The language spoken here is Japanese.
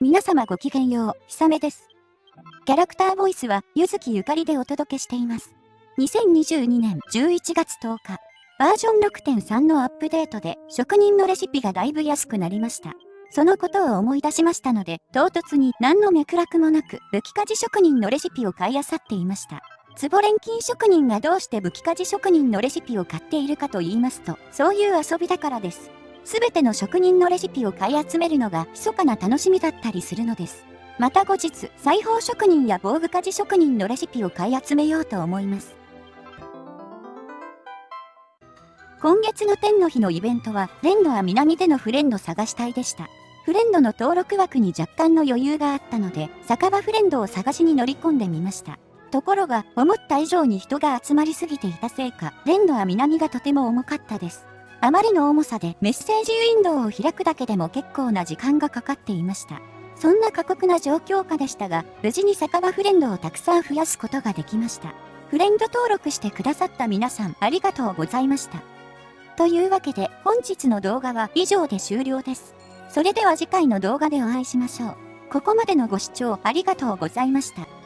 皆様ごきげんよう、ひさめです。キャラクターボイスは、ゆずきゆかりでお届けしています。2022年11月10日、バージョン6.3のアップデートで、職人のレシピがだいぶ安くなりました。そのことを思い出しましたので、唐突に何の脈絡もなく、武器鍛冶職人のレシピを買い漁っていました。壺錬金職人がどうして武器鍛冶職人のレシピを買っているかと言いますと、そういう遊びだからです。すべての職人のレシピを買い集めるのが密かな楽しみだったりするのです。また後日、裁縫職人や防具鍛冶職人のレシピを買い集めようと思います。今月の天の日のイベントは、レンドは南でのフレンド探し隊でした。フレンドの登録枠に若干の余裕があったので、酒場フレンドを探しに乗り込んでみました。ところが、思った以上に人が集まりすぎていたせいか、レンドは南がとても重かったです。あまりの重さでメッセージウィンドウを開くだけでも結構な時間がかかっていました。そんな過酷な状況下でしたが、無事に酒場フレンドをたくさん増やすことができました。フレンド登録してくださった皆さんありがとうございました。というわけで本日の動画は以上で終了です。それでは次回の動画でお会いしましょう。ここまでのご視聴ありがとうございました。